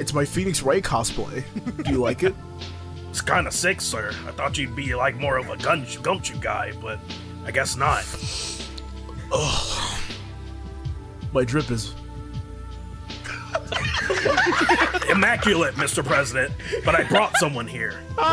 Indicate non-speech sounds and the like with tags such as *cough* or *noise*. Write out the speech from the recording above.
It's my Phoenix Wright cosplay. *laughs* Do you like it? It's kind of sick, sir. I thought you'd be like more of a gun gumshoe guy, but I guess not. My drip is. *laughs* Immaculate, Mr. President. But I brought someone here. Ah.